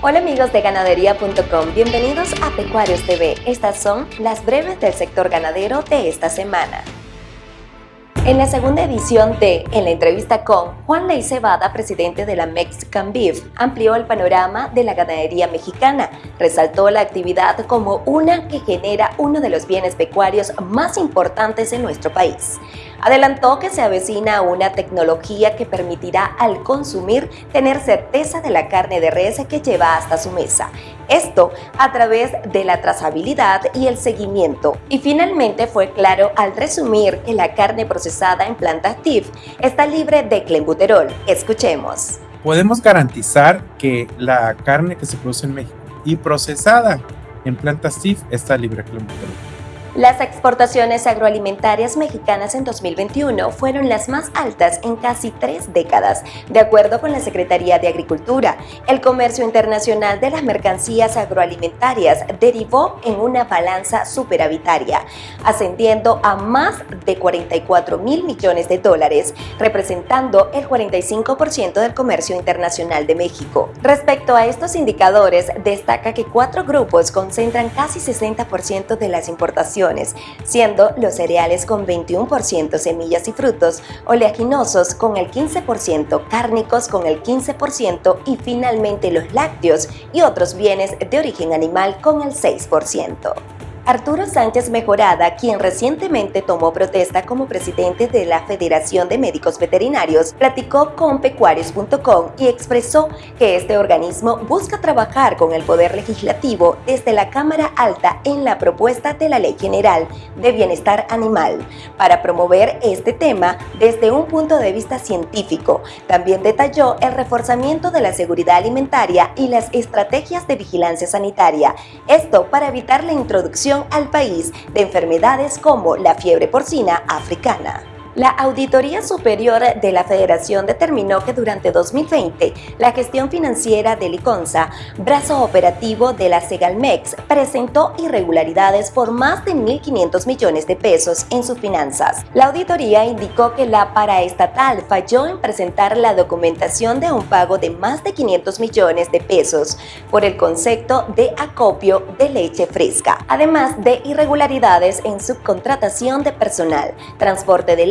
Hola amigos de ganadería.com, bienvenidos a Pecuarios TV. Estas son las breves del sector ganadero de esta semana. En la segunda edición de En la entrevista con Juan Ley Cebada, presidente de la Mexican Beef, amplió el panorama de la ganadería mexicana. Resaltó la actividad como una que genera uno de los bienes pecuarios más importantes en nuestro país. Adelantó que se avecina una tecnología que permitirá al consumir tener certeza de la carne de res que lleva hasta su mesa. Esto a través de la trazabilidad y el seguimiento. Y finalmente fue claro al resumir que la carne procesada en plantas TIF está libre de clenbuterol. Escuchemos. Podemos garantizar que la carne que se produce en México y procesada en plantas TIF está libre de clenbuterol. Las exportaciones agroalimentarias mexicanas en 2021 fueron las más altas en casi tres décadas, de acuerdo con la Secretaría de Agricultura. El comercio internacional de las mercancías agroalimentarias derivó en una balanza superavitaria, ascendiendo a más de 44 mil millones de dólares, representando el 45% del comercio internacional de México. Respecto a estos indicadores, destaca que cuatro grupos concentran casi 60% de las importaciones siendo los cereales con 21% semillas y frutos, oleaginosos con el 15%, cárnicos con el 15% y finalmente los lácteos y otros bienes de origen animal con el 6%. Arturo Sánchez Mejorada, quien recientemente tomó protesta como presidente de la Federación de Médicos Veterinarios, platicó con pecuarios.com y expresó que este organismo busca trabajar con el Poder Legislativo desde la Cámara Alta en la propuesta de la Ley General de Bienestar Animal para promover este tema desde un punto de vista científico. También detalló el reforzamiento de la seguridad alimentaria y las estrategias de vigilancia sanitaria, esto para evitar la introducción al país de enfermedades como la fiebre porcina africana. La Auditoría Superior de la Federación determinó que durante 2020 la gestión financiera de Liconza, brazo operativo de la Segalmex, presentó irregularidades por más de 1.500 millones de pesos en sus finanzas. La auditoría indicó que la paraestatal falló en presentar la documentación de un pago de más de 500 millones de pesos por el concepto de acopio de leche fresca, además de irregularidades en subcontratación de personal, transporte de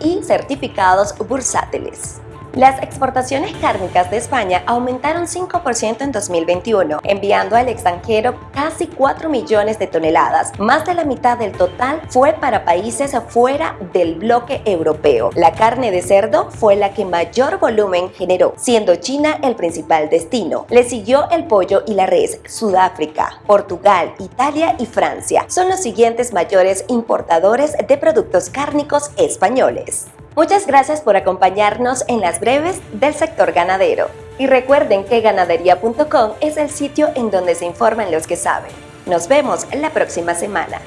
y certificados bursátiles. Las exportaciones cárnicas de España aumentaron 5% en 2021, enviando al extranjero casi 4 millones de toneladas. Más de la mitad del total fue para países fuera del bloque europeo. La carne de cerdo fue la que mayor volumen generó, siendo China el principal destino. Le siguió el pollo y la res, Sudáfrica, Portugal, Italia y Francia. Son los siguientes mayores importadores de productos cárnicos españoles. Muchas gracias por acompañarnos en las breves del sector ganadero. Y recuerden que ganadería.com es el sitio en donde se informan los que saben. Nos vemos la próxima semana.